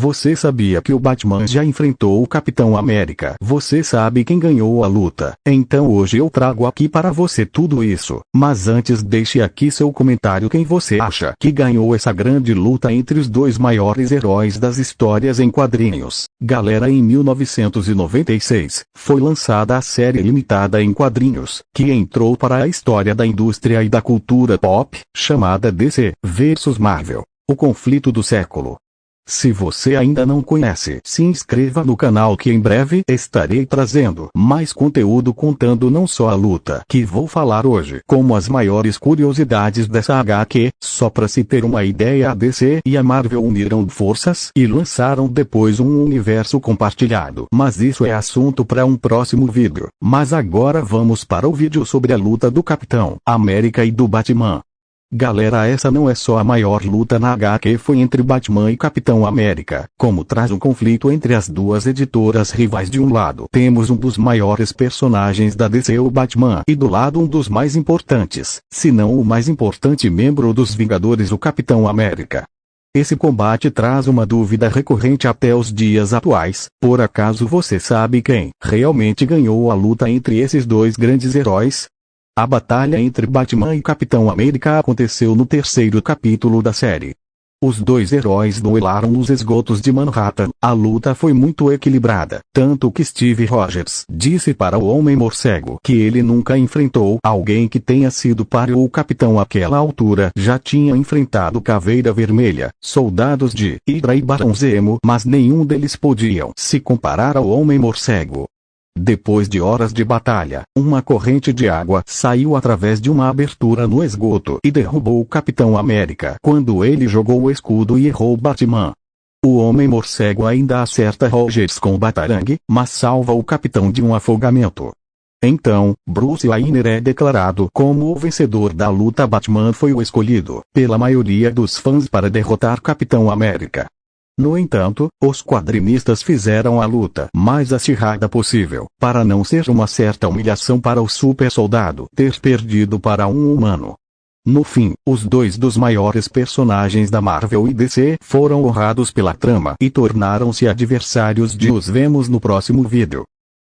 Você sabia que o Batman já enfrentou o Capitão América? Você sabe quem ganhou a luta? Então hoje eu trago aqui para você tudo isso. Mas antes deixe aqui seu comentário quem você acha que ganhou essa grande luta entre os dois maiores heróis das histórias em quadrinhos. Galera em 1996, foi lançada a série limitada em quadrinhos, que entrou para a história da indústria e da cultura pop, chamada DC vs Marvel. O conflito do século. Se você ainda não conhece, se inscreva no canal que em breve estarei trazendo mais conteúdo contando não só a luta que vou falar hoje, como as maiores curiosidades dessa HQ, só para se ter uma ideia a DC e a Marvel uniram forças e lançaram depois um universo compartilhado. Mas isso é assunto para um próximo vídeo. Mas agora vamos para o vídeo sobre a luta do Capitão América e do Batman. Galera essa não é só a maior luta na HQ foi entre Batman e Capitão América, como traz um conflito entre as duas editoras rivais de um lado temos um dos maiores personagens da DC o Batman e do lado um dos mais importantes, se não o mais importante membro dos Vingadores o Capitão América. Esse combate traz uma dúvida recorrente até os dias atuais, por acaso você sabe quem realmente ganhou a luta entre esses dois grandes heróis? A batalha entre Batman e Capitão América aconteceu no terceiro capítulo da série. Os dois heróis duelaram nos esgotos de Manhattan. A luta foi muito equilibrada, tanto que Steve Rogers disse para o Homem-Morcego que ele nunca enfrentou alguém que tenha sido para o Capitão àquela altura. Já tinha enfrentado Caveira Vermelha, soldados de Hydra e Barão Zemo, mas nenhum deles podiam se comparar ao Homem-Morcego. Depois de horas de batalha, uma corrente de água saiu através de uma abertura no esgoto e derrubou o Capitão América quando ele jogou o escudo e errou Batman. O Homem-Morcego ainda acerta Rogers com o Batarangue, mas salva o Capitão de um afogamento. Então, Bruce Wayne é declarado como o vencedor da luta Batman foi o escolhido, pela maioria dos fãs para derrotar Capitão América. No entanto, os quadrinistas fizeram a luta mais acirrada possível, para não ser uma certa humilhação para o super soldado ter perdido para um humano. No fim, os dois dos maiores personagens da Marvel e DC foram honrados pela trama e tornaram-se adversários de os vemos no próximo vídeo.